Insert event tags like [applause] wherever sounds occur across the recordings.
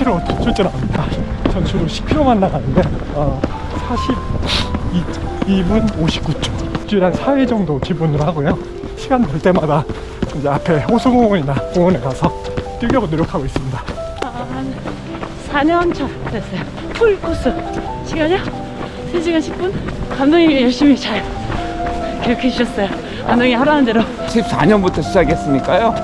10km 출전합니다. 전 주로 10km만 나가는데 어, 42분 59초. 일주일에 한 4회 정도 기본으로 하고요. 시간 될 때마다 이제 앞에 호수공원이나 공원에 가서 뛰려고 노력하고 있습니다. 한 4년 차 됐어요. 풀 코스. 시간이요? 3시간 10분? 감독님이 열심히 잘 기록해 주셨어요. 감독님이 하라는 대로. 14년부터 시작했으니까요.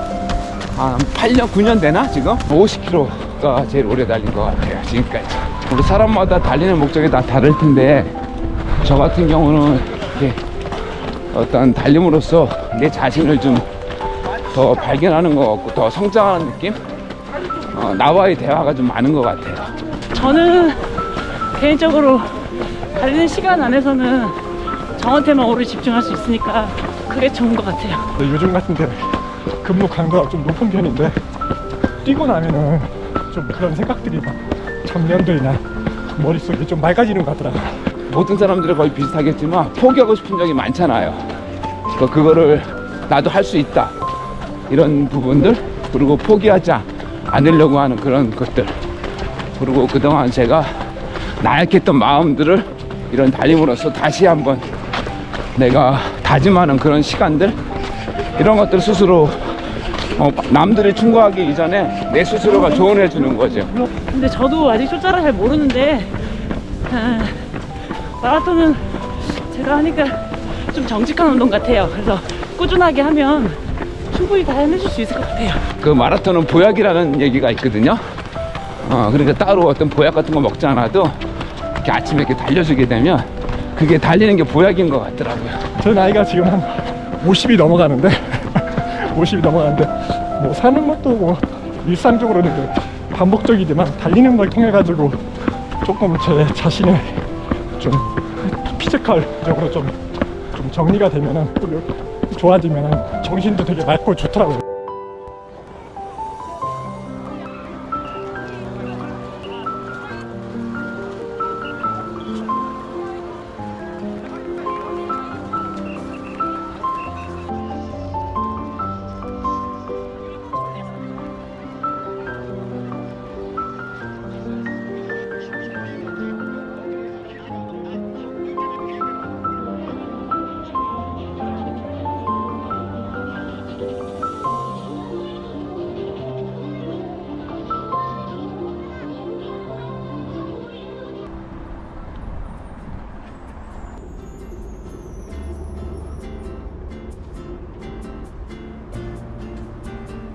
한 8년, 9년 되나 지금? 50km 가 제일 오래 달린 것 같아요. 지금까지. 우리 사람마다 달리는 목적이 다 다를 텐데 저 같은 경우는 이렇게 어떤 달림으로써 내 자신을 좀 더 발견하는 것 같고 더 성장하는 느낌? 어, 나와의 대화가 좀 많은 것 같아요. 저는 개인적으로 달리는 시간 안에서는 저한테만 오래 집중할 수 있으니까 그게 좋은 것 같아요. 근데 요즘 같은 때 근무 강도가 좀 높은 편인데 뛰고 나면은 좀 그런 생각들이 막 정년들이나 머릿속에 좀 맑아지는 것 같더라고요. 모든 사람들이 거의 비슷하겠지만 포기하고 싶은 적이 많잖아요. 그- 그거를 나도 할 수 있다. 이런 부분들 그리고 포기하지 않으려고 하는 그런 것들 그리고 그동안 제가 나약했던 마음들을 이런 달림으로써 다시 한번 내가 다짐하는 그런 시간들 이런 것들 스스로 어, 남들이 충고하기 이전에 내 스스로가 조언해 주는 거죠. 근데 저도 아직 숫자를 잘 모르는데 아, 마라톤은 제가 하니까 좀 정직한 운동 같아요. 그래서 꾸준하게 하면 충분히 다 해내줄 수 있을 것 같아요. 그 마라톤은 보약이라는 얘기가 있거든요. 어, 그러니까 따로 어떤 보약 같은 거 먹지 않아도 이렇게 아침에 이렇게 달려주게 되면 그게 달리는 게 보약인 것 같더라고요. 제 나이가 지금 한 50이 넘어가는데 [laughs] 50이 넘어가는데 뭐 사는 것도 뭐 일상적으로는 그 반복적이지만 달리는 걸 통해 가지고 조금 제 자신의 좀 physical적으로 좀, 좀 정리가 되면은 또 좋아지면은 정신도 되게 맑고 좋더라고요.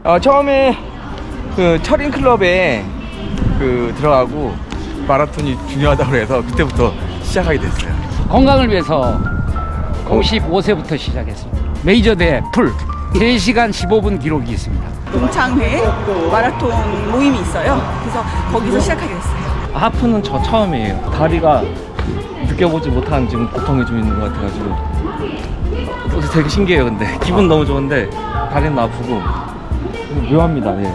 어, 처음에 그 철인 클럽에 그 들어가고 마라톤이 중요하다고 그래서 그때부터 시작하게 됐어요. 건강을 위해서 55세부터 시작했습니다. 메이저 대회 풀 3시간 15분 기록이 있습니다. 동창회 마라톤 모임이 있어요. 그래서 거기서 시작하게 됐어요. 하프는 저 처음이에요. 다리가 느껴보지 못한 지금 고통이 좀 있는 것 같아가지고 어, 되게 신기해요. 근데 기분 너무 좋은데 다리는 아프고 묘합니다. 예.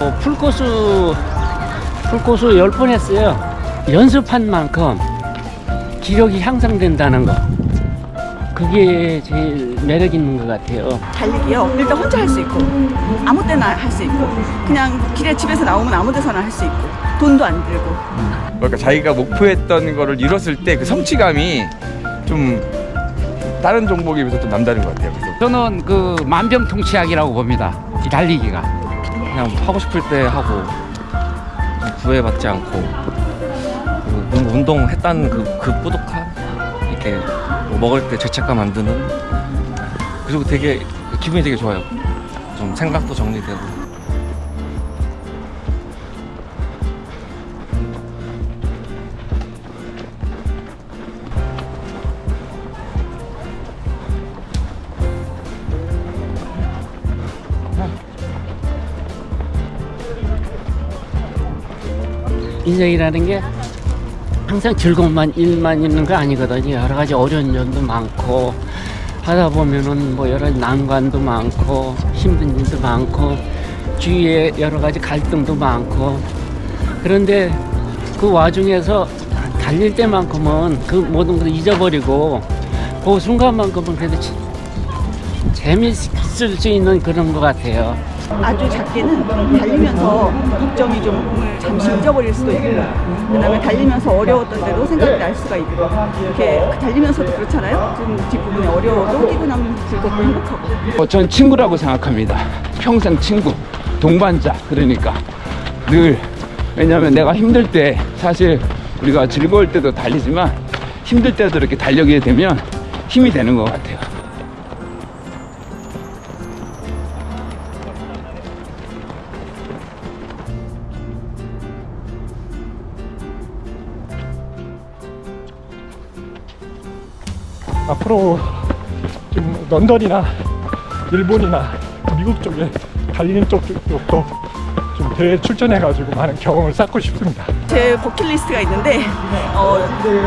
어, 풀코스 풀코스 10번 했어요. 연습한 만큼 기력이 향상된다는 거. 그게 제일 매력 있는 것 같아요. 달리기요. 일단 혼자 할 수 있고 아무 때나 할 수 있고 그냥 길에 집에서 나오면 아무 데서나 할 수 있고 돈도 안 들고 그러니까 자기가 목표했던 거를 이뤘을 때 그 성취감이 좀 다른 종목에 비해서 좀 남다른 것 같아요. 그래서 저는 그 만병통치약이라고 봅니다. 이 달리기가. 그냥 하고 싶을 때 하고 좀 구애받지 않고 뭔가 운동했다는 그, 그 뿌듯함 이렇게 뭐 먹을 때 죄책감 안 드는 그리고 되게 기분이 되게 좋아요. 좀 생각도 정리되고 인생이라는 게 항상 즐거움만 일만 있는 거 아니거든요. 여러 가지 어려운 점도 많고 하다 보면은 뭐 여러 난관도 많고 힘든 일도 많고 주위에 여러 가지 갈등도 많고 그런데 그 와중에서 달릴 때만큼은 그 모든 것을 잊어버리고 그 순간만큼은 그래도 지- 재밌을 수 있는 그런 것 같아요. 아주 작게는 달리면서 목적이 좀 잠시 잊어버릴 수도 있고 그 다음에 달리면서 어려웠던 대로 생각이 날 수가 있고 이렇게 그 달리면서도 그렇잖아요. 좀 뒷부분이 어려워도 뛰고 나면 즐겁고 행복하고 어, 전 친구라고 생각합니다. 평생 친구, 동반자. 그러니까 늘 왜냐하면 내가 힘들 때 사실 우리가 즐거울 때도 달리지만 힘들 때도 이렇게 달리게 되면 힘이 되는 것 같아요. 앞으로 좀 런던이나 일본이나 미국 쪽에 달리는 쪽 쪽도 좀 대회 출전해가지고 많은 경험을 쌓고 싶습니다. 제 버킷리스트가 있는데 어,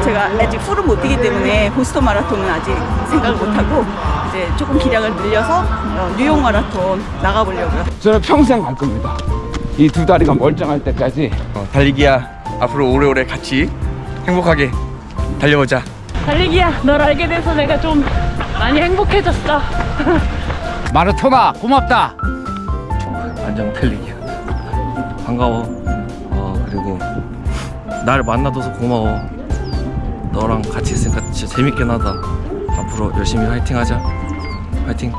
제가 아직 풀은 못 뛰기 때문에 보스턴 마라톤은 아직 생각을 못하고 이제 조금 기량을 늘려서 어, 뉴욕 마라톤 나가보려고요. 저는 평생 갈 겁니다. 이 두 다리가 멀쩡할 때까지 어, 달리기야 앞으로 오래오래 같이 행복하게 달려보자. 달리기야, 널 알게 돼서 내가 좀 많이 행복해졌어. [laughs] 마라토나 고맙다. 안녕 달리기야. 반가워. 어 그리고 날 만나줘서 고마워. 너랑 같이 있으니까 진짜 재밌긴 하다. 앞으로 열심히 화이팅 하자. 화이팅.